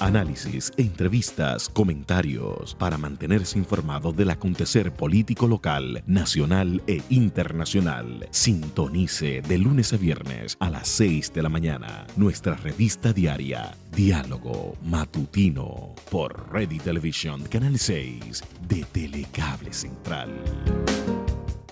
análisis, entrevistas, comentarios, para mantenerse informado del acontecer político local, nacional e internacional. Sintonice de lunes a viernes a las 6 de la mañana nuestra revista diaria Diálogo Matutino por Ready Television Canal 6 de Telecable Central.